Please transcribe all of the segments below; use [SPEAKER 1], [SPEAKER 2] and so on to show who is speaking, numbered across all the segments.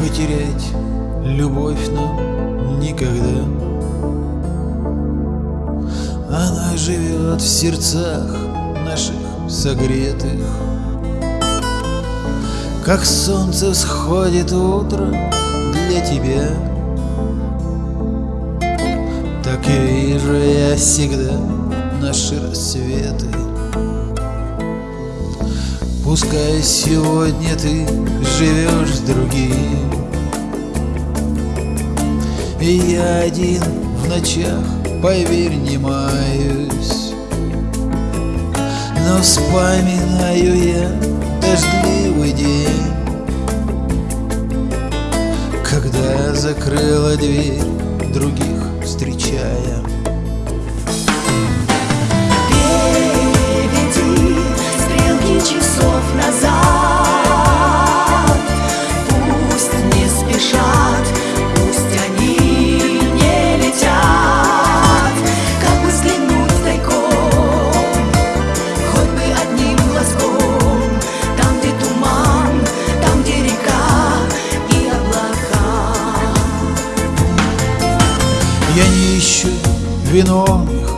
[SPEAKER 1] Потерять любовь нам никогда. Она живет в сердцах наших согретых. Как солнце всходит утром для тебя Так и вижу я всегда наши рассветы Пускай сегодня ты живешь с другим. И я один в ночах, поверь, не маюсь. Но вспоминаю я дождливый день Когда закрыла дверь других встречая Я не ищу виновных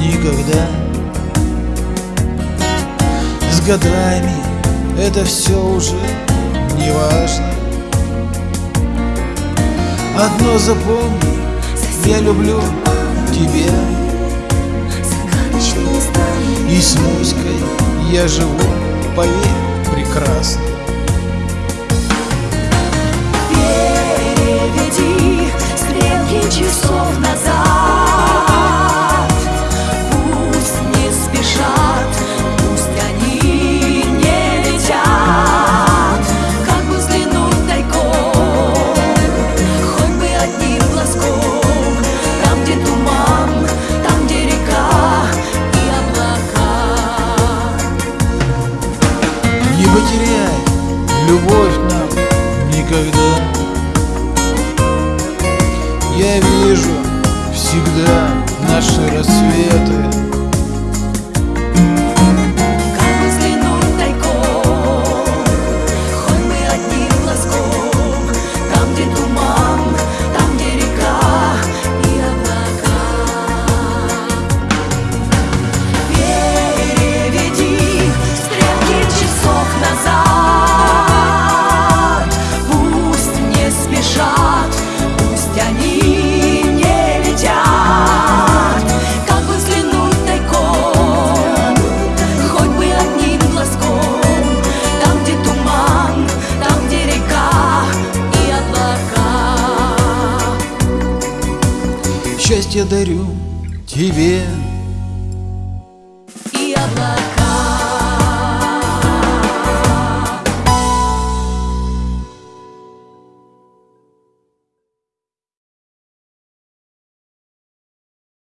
[SPEAKER 1] никогда. С годами это все уже не важно Одно запомни, я люблю тебя. И с Муськой я живу, поверь, прекрасно любовь нам никогда. Я вижу всегда наши рассветы Счастье дарю тебе
[SPEAKER 2] И облака.